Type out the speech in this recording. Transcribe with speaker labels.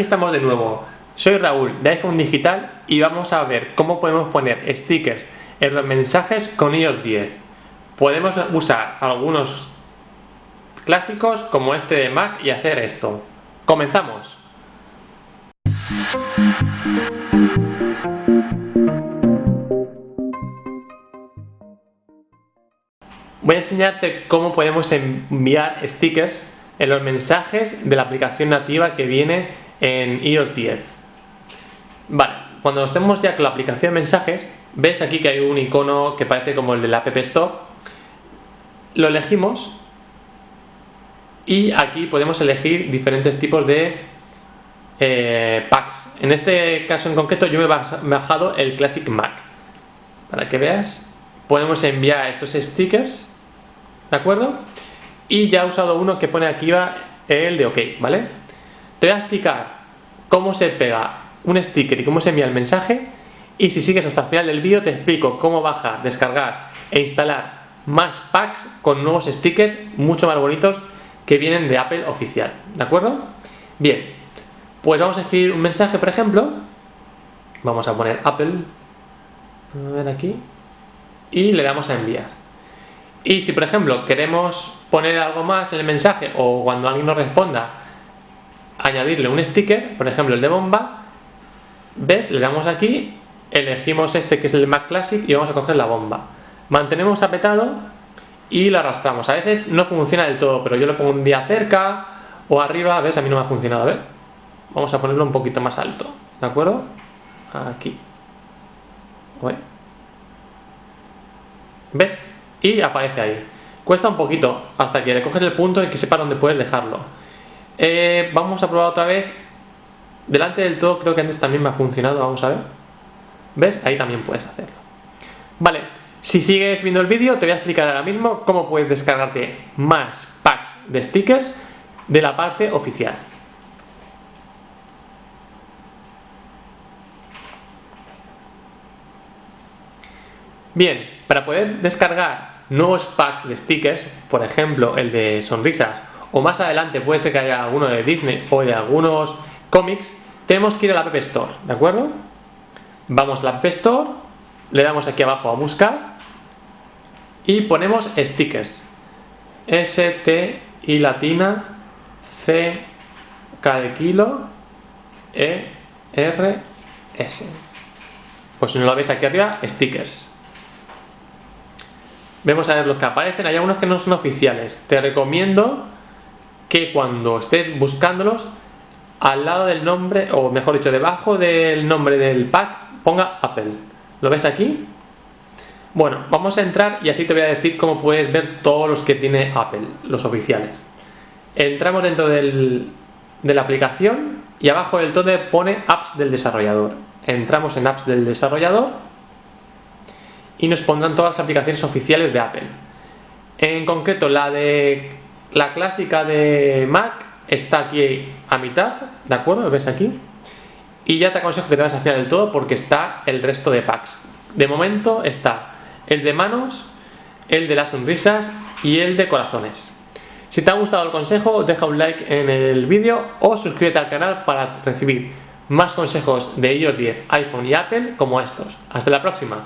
Speaker 1: estamos de nuevo. Soy Raúl de iPhone Digital y vamos a ver cómo podemos poner stickers en los mensajes con iOS 10. Podemos usar algunos clásicos como este de Mac y hacer esto. ¡Comenzamos! Voy a enseñarte cómo podemos enviar stickers en los mensajes de la aplicación nativa que viene en iOS 10. Vale, cuando estemos ya con la aplicación de mensajes, ves aquí que hay un icono que parece como el de la App Store. Lo elegimos y aquí podemos elegir diferentes tipos de eh, packs. En este caso en concreto yo me he bajado el Classic Mac. Para que veas, podemos enviar estos stickers, ¿de acuerdo? y ya he usado uno que pone aquí el de OK, ¿vale? Te voy a explicar cómo se pega un sticker y cómo se envía el mensaje y si sigues hasta el final del vídeo te explico cómo bajar, descargar e instalar más packs con nuevos stickers mucho más bonitos que vienen de Apple oficial, ¿de acuerdo? Bien, pues vamos a escribir un mensaje, por ejemplo, vamos a poner Apple, a ver aquí, y le damos a enviar. Y si por ejemplo queremos poner algo más en el mensaje o cuando alguien nos responda añadirle un sticker, por ejemplo el de bomba, ves, le damos aquí, elegimos este que es el Mac Classic y vamos a coger la bomba. Mantenemos apretado y lo arrastramos. A veces no funciona del todo, pero yo lo pongo un día cerca o arriba, ves, a mí no me ha funcionado, a ver. Vamos a ponerlo un poquito más alto, ¿de acuerdo? Aquí. ¿Ves? y aparece ahí. Cuesta un poquito hasta que le coges el punto y que sepa dónde puedes dejarlo. Eh, vamos a probar otra vez. Delante del todo creo que antes también me ha funcionado, vamos a ver. ¿Ves? Ahí también puedes hacerlo. Vale, si sigues viendo el vídeo te voy a explicar ahora mismo cómo puedes descargarte más packs de stickers de la parte oficial. Bien, para poder descargar nuevos packs de stickers, por ejemplo el de sonrisas, o más adelante puede ser que haya alguno de Disney o de algunos cómics, tenemos que ir a la App Store, ¿de acuerdo? Vamos a la App Store, le damos aquí abajo a buscar y ponemos stickers. S, T, I latina, C, K de kilo, E, R, S. Pues si no lo veis aquí arriba, stickers. Vemos a ver los que aparecen, hay algunos que no son oficiales. Te recomiendo que cuando estés buscándolos, al lado del nombre, o mejor dicho, debajo del nombre del pack, ponga Apple. ¿Lo ves aquí? Bueno, vamos a entrar y así te voy a decir cómo puedes ver todos los que tiene Apple, los oficiales. Entramos dentro de la aplicación y abajo del todo pone Apps del desarrollador. Entramos en Apps del desarrollador y nos pondrán todas las aplicaciones oficiales de Apple. En concreto, la de la clásica de Mac está aquí a mitad, ¿de acuerdo? ¿Lo ves aquí? Y ya te aconsejo que te vas a fiar del todo porque está el resto de packs. De momento está el de manos, el de las sonrisas y el de corazones. Si te ha gustado el consejo, deja un like en el vídeo o suscríbete al canal para recibir más consejos de iOS 10, iPhone y Apple como estos. Hasta la próxima.